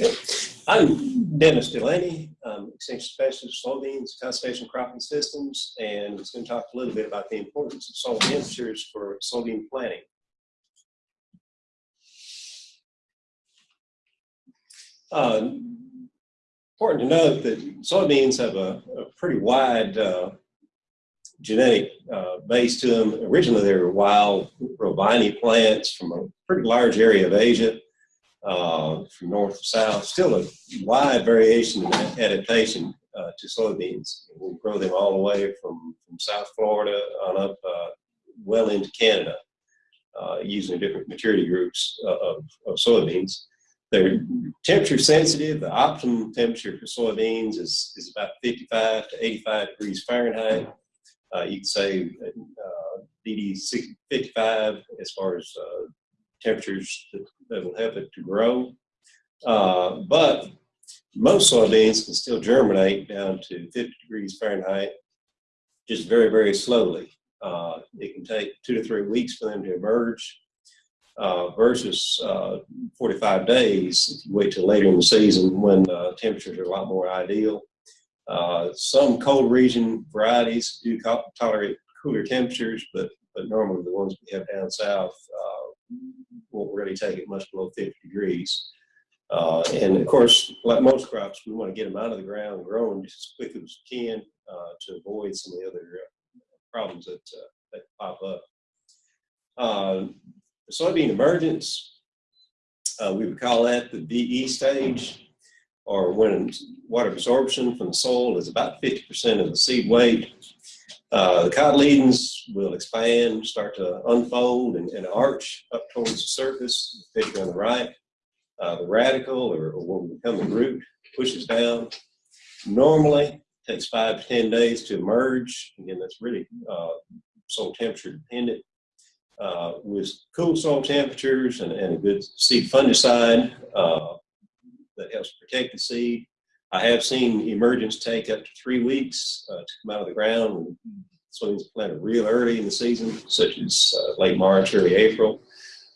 Okay. I'm Dennis Delaney, um, Extension Specialist, Soybeans, Conservation Cropping Systems, and I'm going to talk a little bit about the importance of soil temperatures for soybean planting. Uh, important to note that soybeans have a, a pretty wide uh, genetic uh, base to them. Originally, they were wild robini plants from a pretty large area of Asia uh, from north to south. Still a wide variation in adaptation uh, to soybeans. We grow them all the way from, from South Florida on up uh, well into Canada uh, using different maturity groups uh, of, of soybeans. They're temperature sensitive. The optimum temperature for soybeans is, is about 55 to 85 degrees Fahrenheit. Uh, you can say DD 55 as far as temperatures that, will help it to grow. Uh, but most soybeans can still germinate down to 50 degrees Fahrenheit, just very, very slowly. Uh, it can take two to three weeks for them to emerge uh, versus uh, 45 days if you wait till later in the season when uh, temperatures are a lot more ideal. Uh, some cold region varieties do tolerate cooler temperatures, but, but normally the ones we have down south really take it much below 50 degrees. Uh, and of course, like most crops, we want to get them out of the ground and growing just as quick as we can uh, to avoid some of the other uh, problems that, uh, that pop up. Uh, soybean emergence, we would call that the VE stage, or when water absorption from the soil is about 50% of the seed weight. Uh, the cotyledons will expand, start to unfold and, and, arch up towards the surface, the picture on the right. Uh, the radicle, or, or, what will become the root, pushes down. Normally, takes five to 10 days to emerge. Again, that's really uh, soil temperature dependent. Uh, with cool soil temperatures and, and, a good seed fungicide uh, that helps protect the seed, I have seen emergence take up to three weeks uh, to come out of the ground. Soybeans planted real early in the season, such as uh, late March, early April.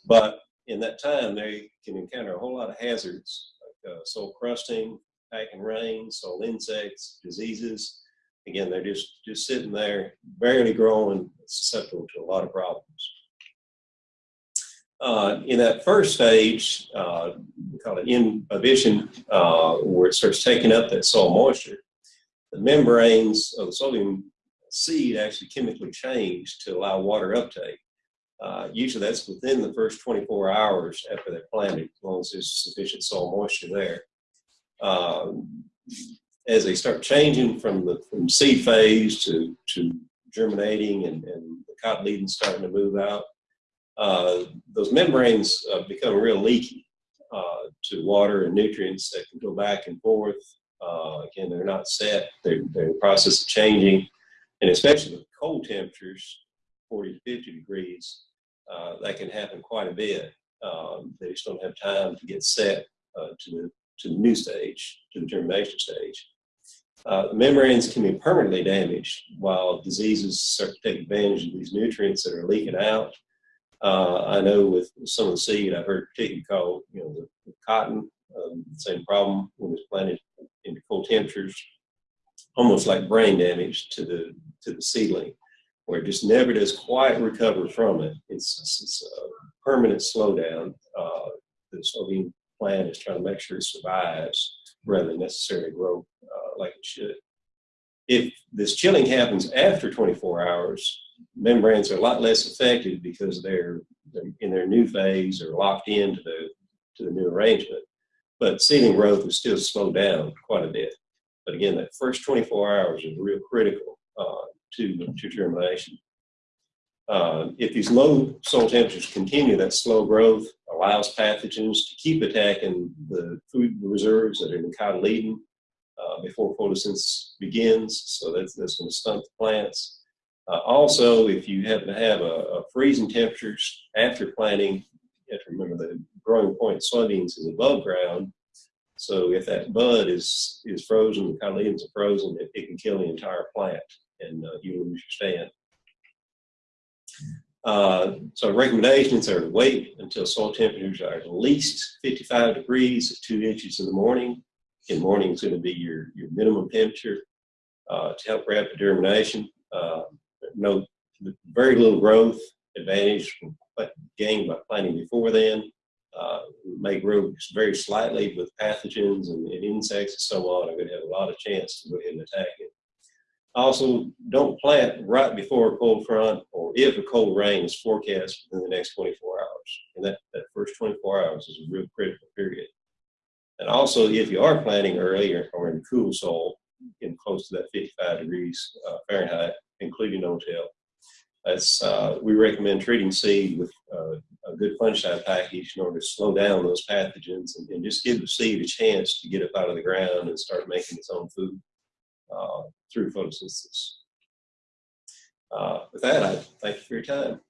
But in that time, they can encounter a whole lot of hazards like uh, soil crusting, packing rain, soil insects, diseases. Again, they're just, just sitting there, barely growing, susceptible to a lot of problems. Uh, in that first stage, uh, we call it imbibition, uh, where it starts taking up that soil moisture, the membranes of the soybean seed actually chemically change to allow water uptake. Uh, usually that's within the first 24 hours after they're planted, as long as there's sufficient soil moisture there. Um, as they start changing from the from seed phase to, to germinating and, and the cotyledons starting to move out, uh, those membranes uh, become real leaky uh, to water and nutrients that can go back and forth. Uh, again, they're not set, they're, they're in the process of changing, and especially with cold temperatures, 40 to 50 degrees, uh, that can happen quite a bit. Um, they just don't have time to get set to, the, to the new stage, to the germination stage. Uh, membranes can be permanently damaged while diseases start to take advantage of these nutrients that are leaking out uh, I know with some of the seed, I've heard particularly called, you know, the, the cotton, um, same problem when it's planted into cold temperatures, almost like brain damage to the to the seedling, where it just never does quite recover from it. It's, it's a permanent slowdown. Uh, the soybean plant is trying to make sure it survives rather than necessarily grow uh, like it should. If this chilling happens after 24 hours, membranes are a lot less affected because they're, they're in their new phase or locked into the to the new arrangement. But seedling growth is still slowed down quite a bit. But again, that first 24 hours is real critical uh, to, to germination. Uh, if these low soil temperatures continue, that slow growth allows pathogens to keep attacking the food reserves that are in the cotyledon uh, before photosynthesis begins. So that's, that's going to stunt the plants. Uh, also, if you happen to have a, a, freezing temperatures after planting, you have to remember the growing point soybeans is above ground. So if that bud is is frozen, the cotyledons are frozen, it, it, can kill the entire plant and uh, you lose your stand. Uh, so recommendations are to wait until soil temperatures are at least 55 degrees, two inches in the morning. In morning is going to be your, your minimum temperature uh, to help rapid germination. Uh, no, very little growth advantage gained by planting before then. Uh, may grow very slightly with pathogens and, and insects and so on. I'm going to have a lot of chance to go ahead and attack it. Also, don't plant right before a cold front or if a cold rain is forecast within the next 24 hours. And that, that first 24 hours is a real critical period. And also, if you are planting early or, in cool soil, in close to that 55 degrees uh, Fahrenheit, including no-till, that's, uh, we recommend treating seed with uh, a good fungicide package in order to slow down those pathogens and, and, just give the seed a chance to get up out of the ground and start making its own food uh, through photosynthesis. Uh, with that, I thank you for your time.